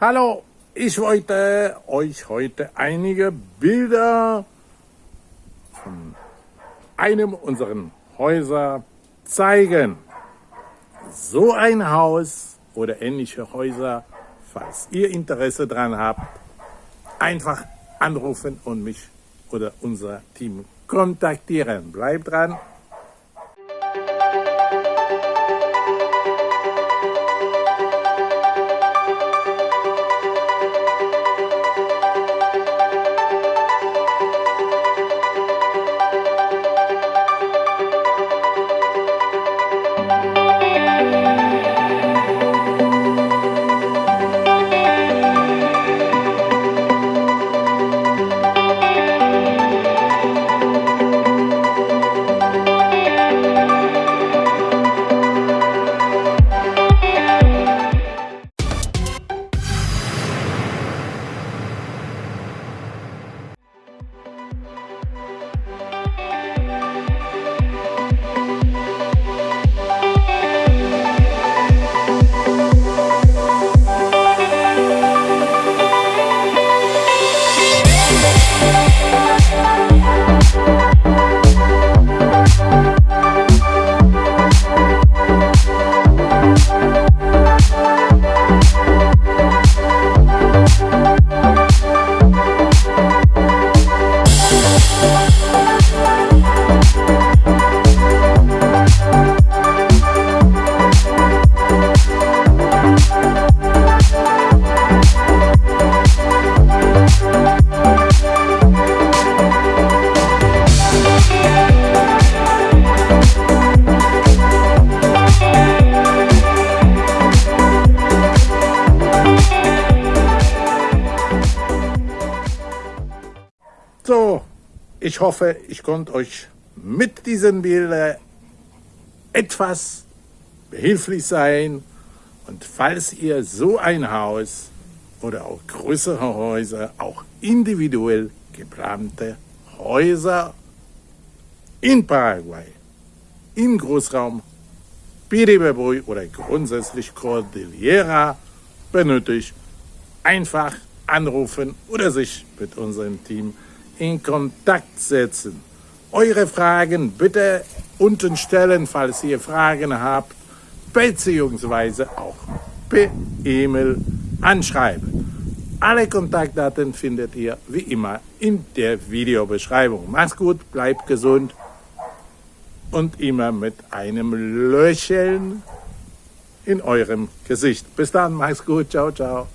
Hallo, ich wollte euch heute einige Bilder von einem unserer Häuser zeigen. So ein Haus oder ähnliche Häuser, falls ihr Interesse daran habt, einfach anrufen und mich oder unser Team kontaktieren. Bleibt dran. So, ich hoffe, ich konnte euch mit diesen Bildern etwas behilflich sein. Und falls ihr so ein Haus oder auch größere Häuser, auch individuell geplante Häuser in Paraguay, im Großraum Piribebuy oder grundsätzlich Cordillera benötigt, einfach anrufen oder sich mit unserem Team in Kontakt setzen. Eure Fragen bitte unten stellen, falls ihr Fragen habt, beziehungsweise auch per E-Mail anschreiben. Alle Kontaktdaten findet ihr wie immer in der Videobeschreibung. Macht's gut, bleibt gesund und immer mit einem Lächeln in eurem Gesicht. Bis dann, macht's gut, ciao, ciao.